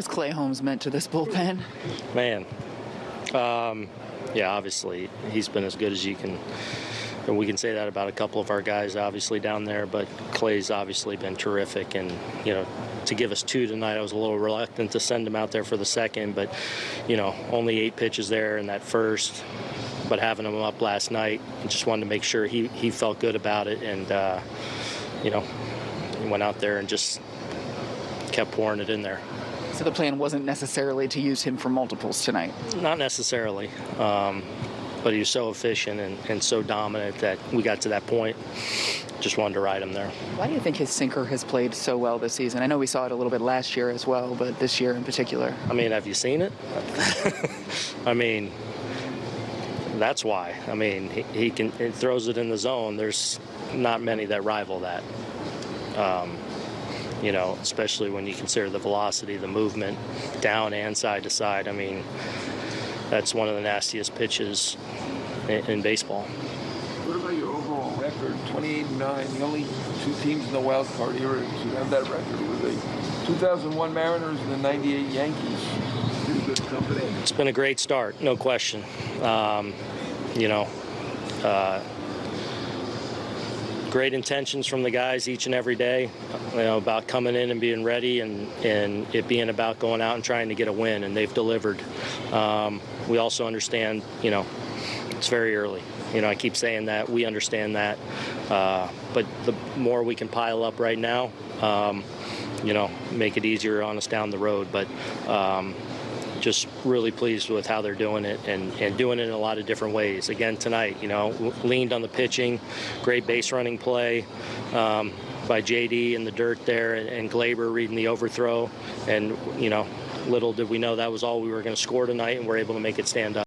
has Clay Holmes meant to this bullpen? Man, um, yeah, obviously he's been as good as you can. And we can say that about a couple of our guys, obviously down there. But Clay's obviously been terrific, and you know, to give us two tonight, I was a little reluctant to send him out there for the second. But you know, only eight pitches there in that first. But having him up last night, just wanted to make sure he he felt good about it, and uh, you know, he went out there and just kept pouring it in there. So the plan wasn't necessarily to use him for multiples tonight. Not necessarily, um, but he was so efficient and, and so dominant that we got to that point. Just wanted to ride him there. Why do you think his sinker has played so well this season? I know we saw it a little bit last year as well, but this year in particular. I mean, have you seen it? I mean, that's why. I mean, he, he can he throws it in the zone. There's not many that rival that. Um, you know, especially when you consider the velocity, the movement, down and side to side. I mean, that's one of the nastiest pitches in, in baseball. What about your overall record? 28 and 9, the only two teams in the wild card era to have that record were the 2001 Mariners and the 98 Yankees. Pretty good company. It's been a great start, no question. Um, you know, uh, great intentions from the guys each and every day. You know about coming in and being ready, and and it being about going out and trying to get a win, and they've delivered. Um, we also understand, you know, it's very early. You know, I keep saying that we understand that, uh, but the more we can pile up right now, um, you know, make it easier on us down the road. But um, just really pleased with how they're doing it and, and doing it in a lot of different ways. Again, tonight, you know, leaned on the pitching, great base running play um, by JD in the dirt there, and, and Gleyber reading the overthrow. And, you know, little did we know that was all we were going to score tonight, and we're able to make it stand up.